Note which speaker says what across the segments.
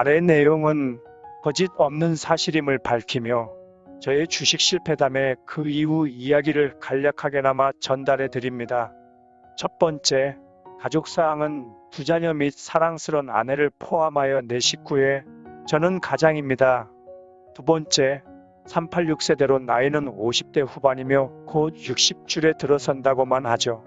Speaker 1: 아래 내용은 거짓 없는 사실임을 밝히며 저의 주식 실패담의 그 이후 이야기를 간략하게나마 전달해 드립니다. 첫 번째, 가족사항은 두 자녀 및 사랑스런 아내를 포함하여 내 식구에 저는 가장입니다. 두 번째, 386세대로 나이는 50대 후반이며 곧 60줄에 들어선다고만 하죠.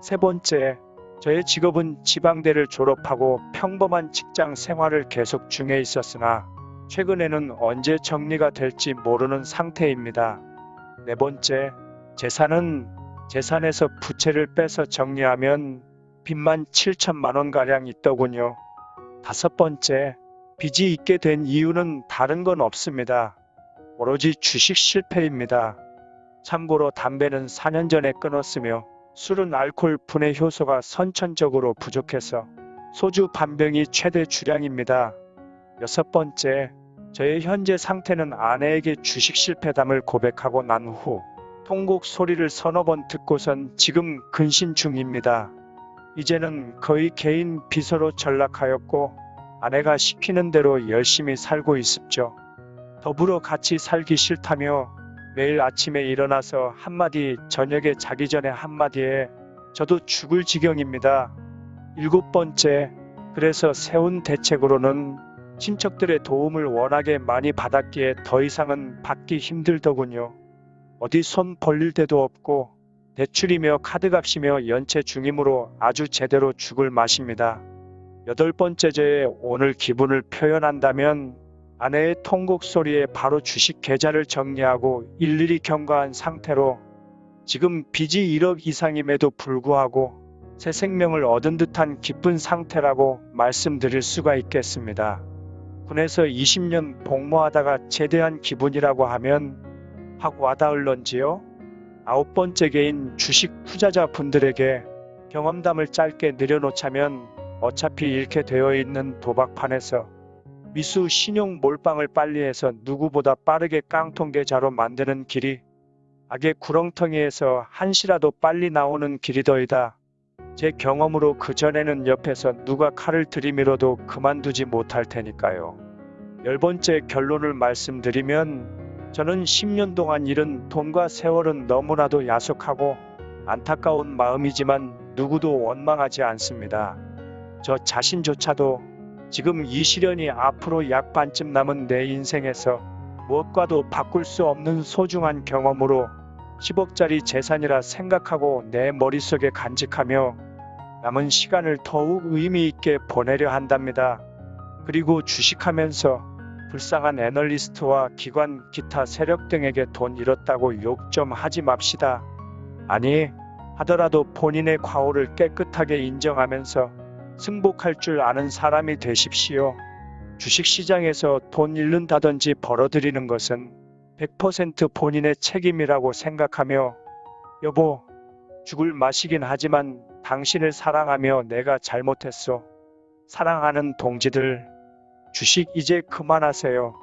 Speaker 1: 세 번째, 저의 직업은 지방대를 졸업하고 평범한 직장 생활을 계속 중에 있었으나 최근에는 언제 정리가 될지 모르는 상태입니다. 네 번째, 재산은 재산에서 부채를 빼서 정리하면 빚만 7천만 원가량 있더군요. 다섯 번째, 빚이 있게 된 이유는 다른 건 없습니다. 오로지 주식 실패입니다. 참고로 담배는 4년 전에 끊었으며 술은 알코올 분해 효소가 선천적으로 부족해서 소주 반병이 최대 주량입니다. 여섯 번째, 저의 현재 상태는 아내에게 주식 실패담을 고백하고 난 후 통곡 소리를 서너 번 듣고선 지금 근신 중입니다. 이제는 거의 개인 비서로 전락하였고 아내가 시키는 대로 열심히 살고 있습죠. 더불어 같이 살기 싫다며 매일 아침에 일어나서 한마디 저녁에 자기 전에 한마디에 저도 죽을 지경입니다. 일곱 번째, 그래서 세운 대책으로는 친척들의 도움을 워낙에 많이 받았기에 더 이상은 받기 힘들더군요. 어디 손 벌릴 데도 없고 대출이며 카드값이며 연체 중이므로 아주 제대로 죽을 맛입니다. 여덟 번째제 오늘 기분을 표현한다면 아내의 통곡 소리에 바로 주식 계좌를 정리하고 일일이 경과한 상태로 지금 빚이 1억 이상임에도 불구하고 새 생명을 얻은 듯한 기쁜 상태라고 말씀드릴 수가 있겠습니다. 군에서 20년 복무하다가 제대한 기분이라고 하면 확 와닿을런지요? 아홉 번째 개인 주식 투자자 분들에게 경험담을 짧게 내려놓자면 어차피 잃게 되어 있는 도박판에서 미수 신용 몰빵을 빨리 해서 누구보다 빠르게 깡통 계좌로 만드는 길이 악의 구렁텅이에서 한시라도 빨리 나오는 길이더이다. 제 경험으로 그전에는 옆에서 누가 칼을 들이밀어도 그만두지 못할 테니까요. 열 번째 결론을 말씀드리면 저는 10년 동안 잃은 돈과 세월은 너무나도 야속하고 안타까운 마음이지만 누구도 원망하지 않습니다. 저 자신조차도 지금 이 시련이 앞으로 약 반쯤 남은 내 인생에서 무엇과도 바꿀 수 없는 소중한 경험으로 10억짜리 재산이라 생각하고 내 머릿속에 간직하며 남은 시간을 더욱 의미 있게 보내려 한답니다. 그리고 주식하면서 불쌍한 애널리스트와 기관 기타 세력 등에게 돈 잃었다고 욕 좀 하지 맙시다. 아니 하더라도 본인의 과오를 깨끗하게 인정하면서 승복할 줄 아는 사람이 되십시오. 주식시장에서 돈 잃는다든지 벌어들이는 것은 100% 본인의 책임이라고 생각하며 여보 죽을 맛이긴 하지만 당신을 사랑하며 내가 잘못했소. 사랑하는 동지들 주식 이제 그만하세요.